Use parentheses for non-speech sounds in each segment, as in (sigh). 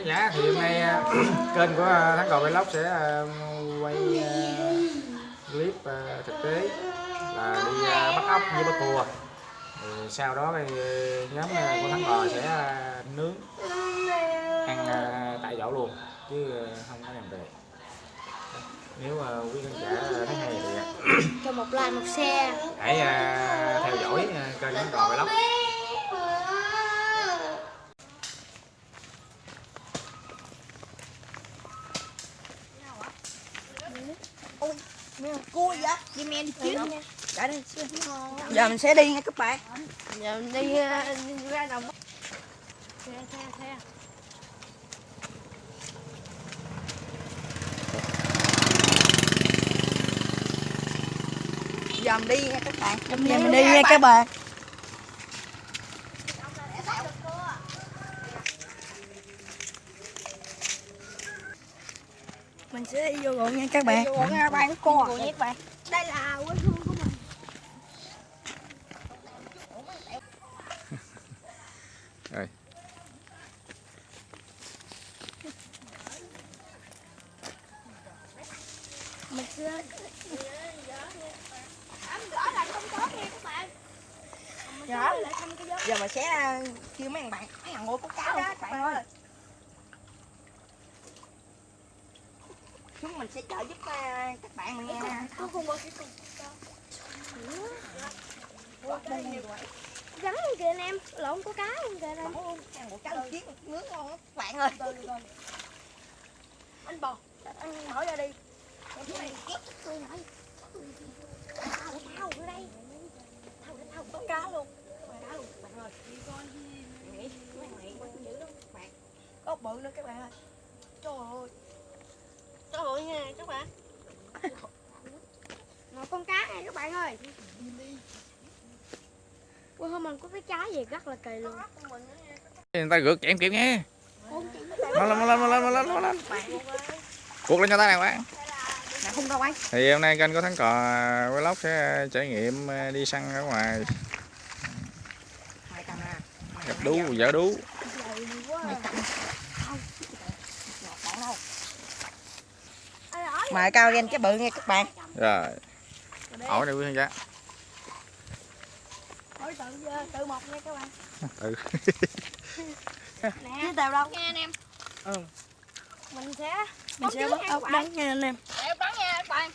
khán giả thì hôm nay à, (clears throat) kênh của à, Thắng Cầu Vlog sẽ à, quay clip thực tế là đi bắt ốc với bắt cua. Thì sau đó thì nhóm của Thắng Cò sẽ nướng ăn tại chỗ luôn chứ không có đem về. Nếu à, quý khán giả thấy hay thì cho một like một xe hãy theo dõi kênh Thắng Cò Vlog cua vậy? Đi men đi trước. Nha Chạy đi. Giờ mình sẽ đi nha các bạn. Giờ mình đi, ờ, ra đồng. Xe xe xe giờ mình đi nha các bạn. Giờ mình đi nha các bạn mình sẽ đi vô ruộng nha các bạn. Vô ruộng nha các bạn. cua Cua nha các bạn. Đây là quê hương của mình. (laughs) Rồi mình sẽ Dạ. giờ mình sẽ à, kêu mấy thằng bạn mấy thằng ngồi có cá đó các bạn ơi chúng mình sẽ trợ giúp à, các bạn mình nghe nè có không có cái gắn luôn kìa anh em lộn có cá luôn kìa anh em Bỏ luôn, ăn một cá luôn chiếc nướng ngon lắm các bạn ơi anh bò anh mở ra đi tôi nói thao thao ở đây thao thao có cá luôn cá luôn bạn ơi nghĩ dữ lắm bạn có bự nữa các bạn ơi. Trời ơi. Trời ơi nha các bạn một con cá nha các bạn ơi. Ui, hôm mình có cái trái gì rất là kỳ luôn. Người ta rượt chém kịp nghe. Mau lên mau lên mau lên mau lên mau lên. Cuộc lên cho tay này bạn. Nè không đâu anh? Thì hôm nay kênh có thắng cò vlog sẽ trải nghiệm à, đi săn ở ngoài. Gặp đú vợ đú dày quá mày cầm bọn đâu Mày cao ghen cái bự nha các bạn. Rồi. Hỏi đây quý khán giả Hỏi tự tự một nha các bạn. Ừ. Nè. Tao đâu? Nghe anh em. Ừ. Mình sẽ mình sẽ bắt ốc đắng nha anh em. Để bắn nha các bạn.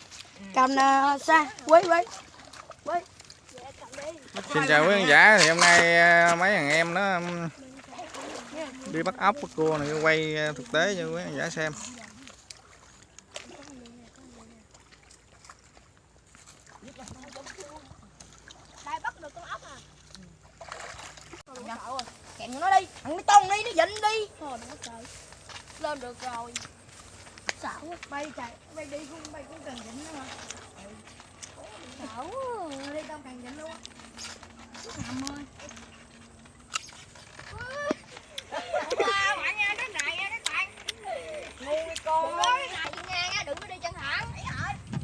Cầm nè xa. Quấy quấy. Dạ, cầm đi xin chào quý khán giả. Thì hôm nay à, mấy thằng em nó đi bắt ốc bắt cua này quay thực tế cho quý khán giả xem đây bắt được con ốc à nó đi thằng tông đi nó dịnh đi. Thôi đừng có trời lên được rồi. Xảo quá. Bay chạy bay đi cũng bay cũng cần dịnh nữa mà. Xảo quá. đi tao cần dịnh luôn á. Nằm ơi.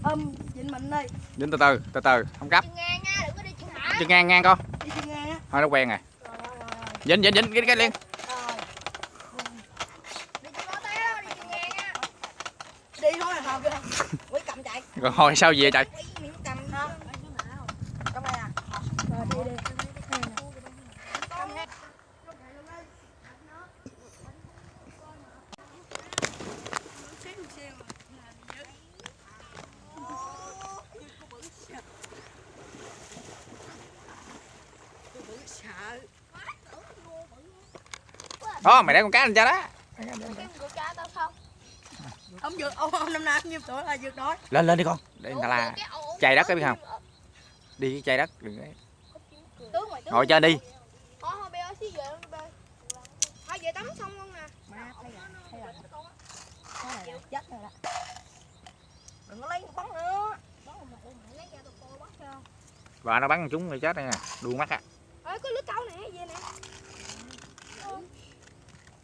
Âm dịnh mình đi. Dính từ từ từ từ không gấp. Chân ngang nha, đừng có đi chân thẳng chân ngang ngang con. Đi chân ngang á. Thôi nó quen rồi Rồi, rồi, rồi, rồi. Dính dính dính cái cái liền. Rồi. Đi chân có té đó, đi chân ngang nha đi thôi là hợp kìa quấy cầm chạy rồi hồi sao về trời quấy miếng cầm ha trong đây nè Rồi đi đi sợ đó mày để con cá lên cho đó. Ông vượt ông, ông năm nay nhiêu tuổi là vượt đói? Lên lên đi con. Để người ta là chày đất cái biết không? đi với chày đất đừng có- Tướng mày tướng ngồi trên đi. Xí về luôn bé Thôi về tắm xong luôn nè. Má thấy là thấy là cái này là chết rồi đó. Đừng có lấy bắn nữa. Bắn một mặt mày lấy ra tao coi bắt cho bà nó bắn chúng người chết đây nè. Đuôi mắt á. Ê có lưới câu nè về nè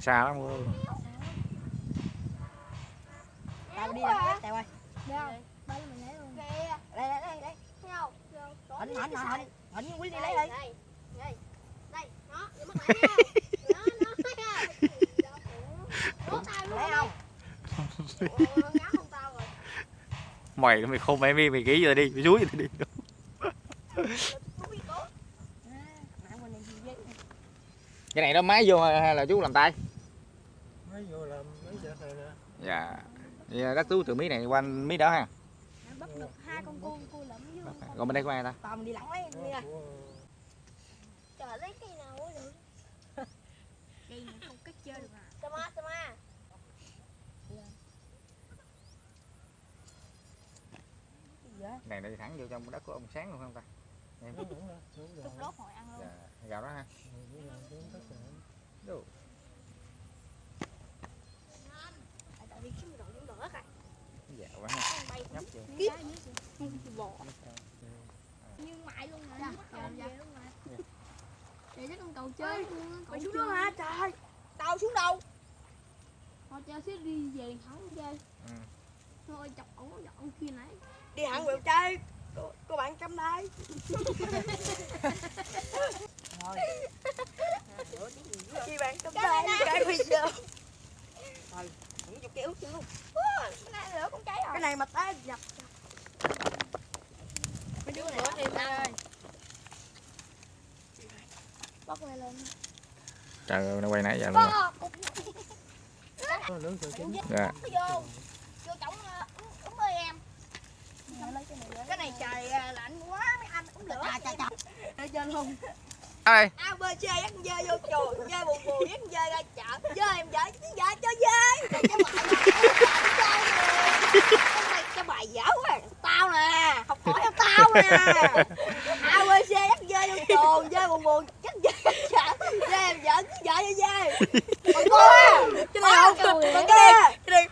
xa lắm ơi tao đi làm tèo ơi. Đâu ba mình lấy luôn. Đây đây đây đây. Thấy không? Ảnh ảnh ảnh ảnh ảnh quý đi lấy đi đây đây. Đây nó để mất lại nha. (laughs) Nó nó không tao lấy không? Không tao mày mày không mày mày mày kỹ giờ đi mày dúi giờ đi nãy quên đi với cái này nó máy vô hay là chú làm tay? Mới vô làm mấy giờ này nè. Dạ. Vậy các chú từ mí này qua mí đó ha. Bắt được hai con cua cua lẫm vô còn bên đây có ai ta? Mình đi lẳng lấy đi trời lấy cây nào cũng (laughs) được cây này không cách chơi được à? Sama sama này nó đi thẳng vô trong đất của ông sáng luôn không ta? Em đúng đúng rồi đúng rồi. Chút đốt hồi ăn luôn. Dạ gạo đó ha. Rồi dạ quá ha. Bay nhấp vô bò như mãi luôn mà mất công về luôn mà để chắc con cầu chơi luôn á mày xuống đó hả? Trời tao xuống đâu? Họ chơi xếp đi về thắng chơi. Ừ. thôi chọc ổng dọn kia nãy. Đi hẳn quẹo chơi. Cô, cô bạn cắm đây (laughs) rồi chị bạn cắm đây cái bây giờ rồi những chục kéo chứ luôn cái này lửa con cháy rồi cái này mà té dập mấy đứa lửa thêm ơi bóc này lên. Trời ơi nó quay nãy giờ luôn rồi. Dạ. Em. Cái này trời à, lạnh quá mấy anh úng lửa. Chà để trên luôn ơi a b c dắt dơi vô chùa dơi buồn buồn dắt dơi ra chợ dơi em vợ vợ cho rồi cho bài dở quá tao nè. Học hỏi theo tao nè. A b c dắt dơi vô chùa dơi buồn buồn dắt dơi ra chợ dơi em vợ vợ cho dơi mà cô cái này không cái này cái này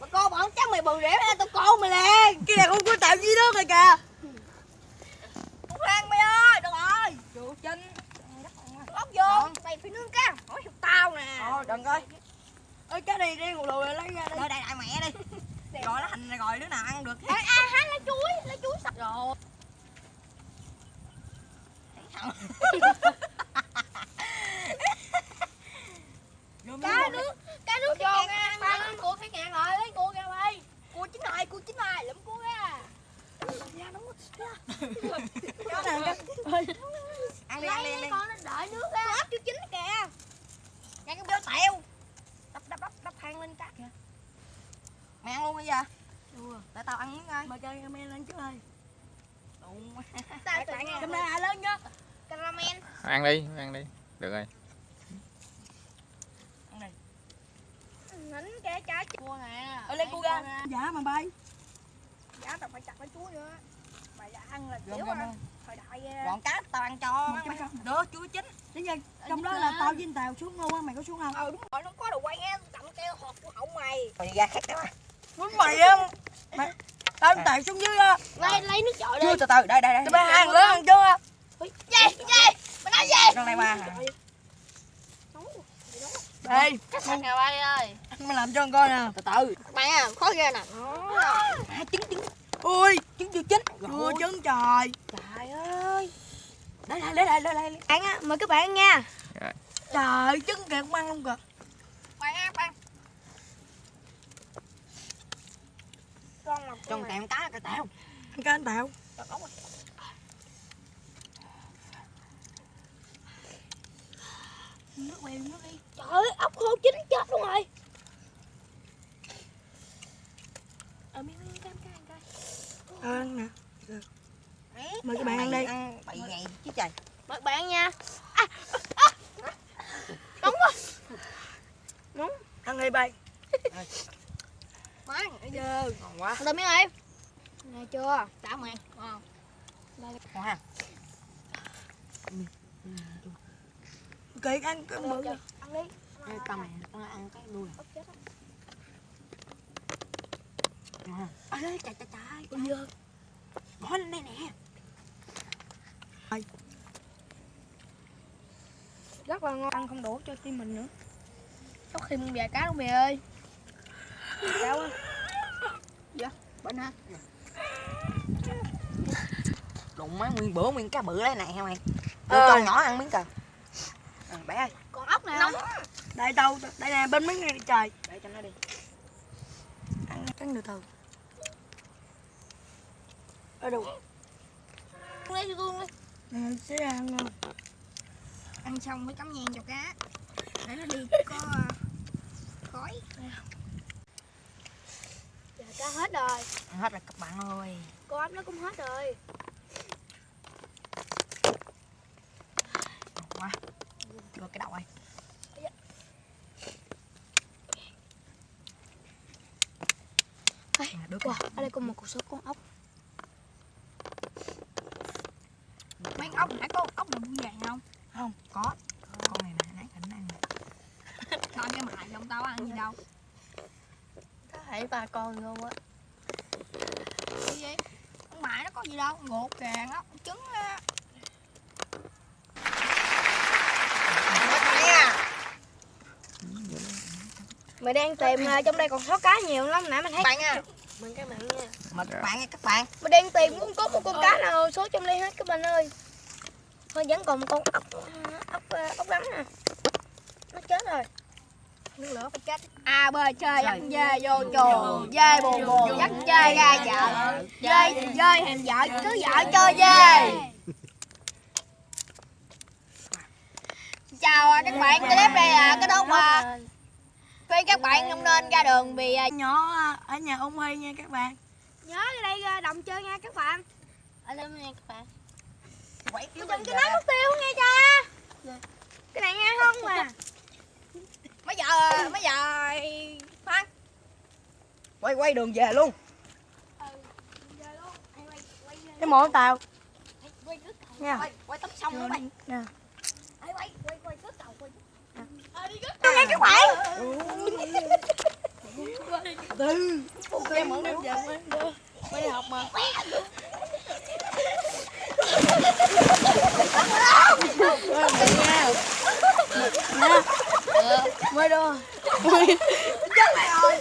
mà cô không chắc mày rỉa ra tao cô mày liền. cái này không có tạo gì nước rồi kìa không ăn mày ơi được rồi trụ chân ốc vô. Mày phải nướng cá hỏi theo tao nè. Thôi đừng coi. Ơi cái này đi ngồi lùi lấy ra đi. Đây đại mẹ đi. Rồi nó hành rồi đứa nào ăn được Ê, à, hắn lấy chuối lấy chuối sạch. Rồi (laughs) cá nước cá nước vô cái nghe, ngàn ba cua cái ngàn rồi lấy cua ra bay cua chín rồi cua chín rồi lụm cua ra ra đúng cho nè ăn đi ăn đi ăn lấy đi con nó đợi nước ra ớt chưa chín kìa nghe cái béo tẹo đập đập đập đập hàng lên cá kìa mày ăn luôn bây giờ để tao ăn miếng coi mày chơi mày lên trước ơi Đụng. Tao tự Cam nhiên. ra lên nhá caramel ăn đi ăn đi. Được rồi. Nín cái trái cua nè. Ờ, lên cua ra. dạ mà bay. Giá tao phải chặt cái chuối nữa. Mày đã ăn là kiểu à thời đại à, gọn cá tao ăn cho được chuối chín. Bây giờ trong đó là tao với tao xuống luôn á mày có xuống không? Ờ đúng rồi nó có đồ quay nghe cầm keo hộp của hậu mày. Mày ra khác đó muốn mày á mày tao tao xuống dưới á. Lấy lấy nước chọi đi. chưa từ từ đây đây đây. Bay ăn lớn ăn chưa? Gì gì mày gì? Con này mà nóng đây cái nè bay ơi? mày làm cho con coi nè. Từ từ. Mày à khó ghê nè. À, trứng trứng. Ui trứng chưa chín. Chưa trứng trời. Trời ơi. Để lại để lại để lại. Ăn á mời các bạn ăn nha trời trứng kìa cũng ăn luôn kìa. Bạn ăn bạn con làm tròn tẹo cá cái tẹo. Ăn cá anh tẹo. Nước queo nước đi. Trời ơi ốc khô chín chết luôn rồi. Ở miếng miếng cam cam coi. Ờ, ăn nè. Mời các bạn ăn đi. Ăn bậy ngày chứ trời. Mời các bạn nha à, à, nóng quá ăn đi bay má bây giờ ngon quá ăn miếng đi nghe chưa đã mày ngon ngon ha kệ ăn cái bự đi Ê, tao mày tao ăn cái đuôi. Ha ơi trời trời trời. Bây giờ bỏ lên đây nè. Rất là ngon. Ăn không đủ cho tim mình nữa. Có khi một vài cá luôn mày ơi. Sao á? Dạ, bên ha. Đụng má nguyên bữa nguyên cá bự đấy này hả mày? Tôi Ờ. cho nhỏ ăn miếng cờ. À, bé ơi, con ốc nè nóng. đây đâu đây nè bên mấy ngày trời Để cho nó đi. Ăn cắn từ từ. ở đâu Lấy cho tôi đi. nè sẽ ăn ăn xong mới cắm nhang cho cá để nó đi (laughs) có ờ, khói giờ cá hết rồi Ăn hết rồi các bạn ơi. con ốc nó cũng hết rồi quá. Đưa cái đầu À, đưa wow, ở đây có một cục số con ốc. Mấy con ốc nãy có ốc nào buông vàng không? Không có. Con này nè nãy cảnh ăn nè. Tao cái mại không tao ăn gì đâu. Có thể ba con luôn á. Cái gì? Con mại nó có gì đâu ngột càng á trứng á mày đang tìm ờ, trong đây còn số cá nhiều lắm nãy mình thấy bạn nha mừng các bạn nha. Mời các bạn nha các bạn. Mày đang tìm cũng có một con cá nào số trong đây hết các bạn ơi. Thôi vẫn còn một con ốc ốc ờ, ốc đắng nè. Nó chết rồi. Nước lửa phải chết. A bơi chơi dắt dê vô chùa. Dê buồn buồn dắt dê ra chợ. Dê dê hèm vợ cứ vợ chơi dê. (laughs) Chào à, các bạn clip đây là cái đốt mà khuyên các bạn không nên ra đường vì à, nhỏ ở nhà ông Huy nha các bạn. Nhớ ra đây ra đồng chơi nha các bạn. Ở đây nha các bạn. Quẩy đừng cho nó mất tiêu nghe cha cái này nghe không mà. Mấy giờ mấy giờ phan quay quay đường về luôn. Ừ, cái món tao nha. quay quay tắm xong luôn bạn nè quay quay quay đầu quay nghe các bạn em món đem về quay đi học mà mới đưa bạn ơi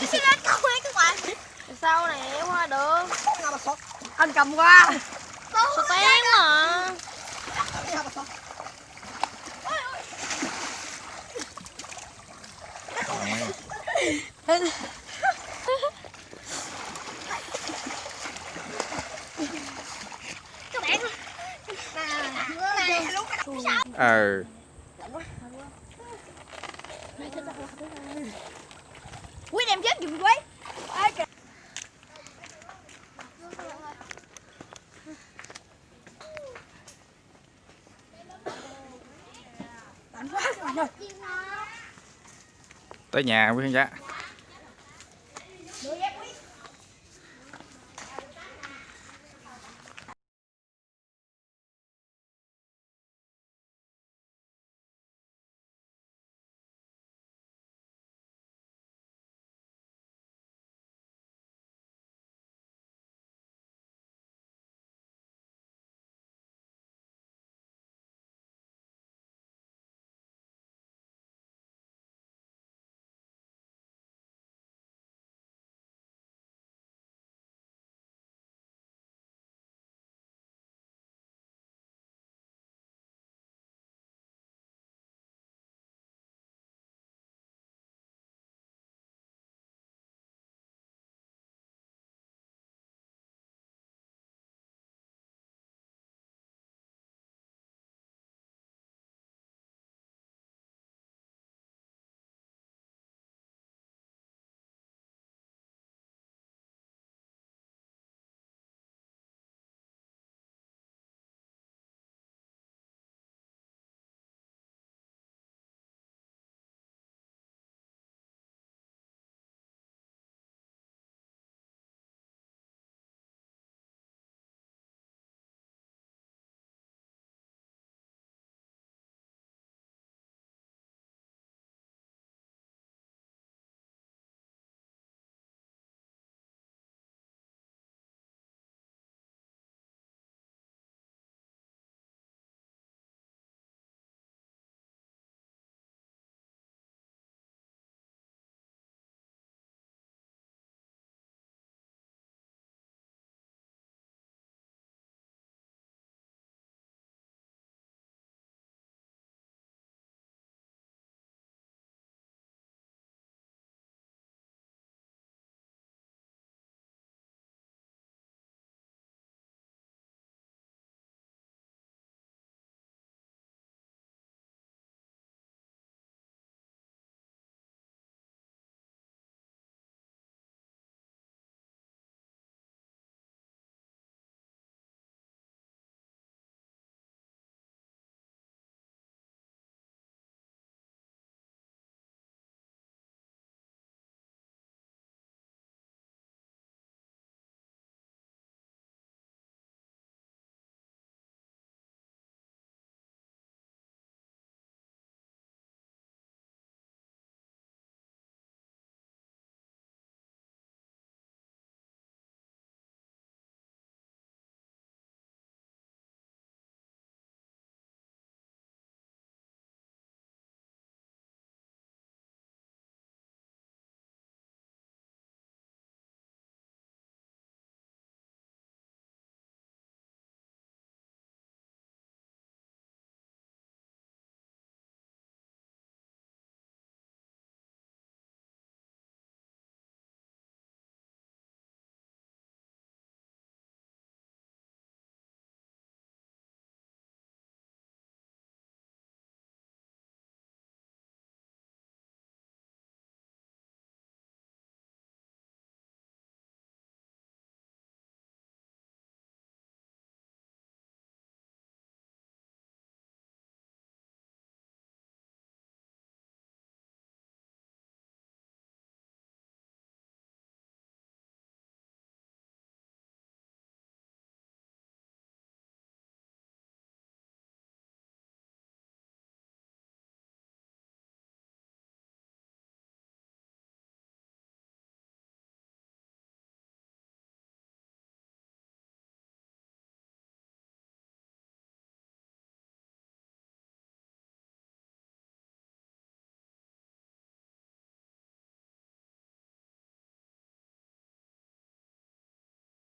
cái xe lên không ơi các bạn sao qua được. Anh cầm qua. Sao tén mà ờ. quý đem chết giùm quý Ê, kìa. Lạnh quá các bạn ơi tới nhà quý khán giả.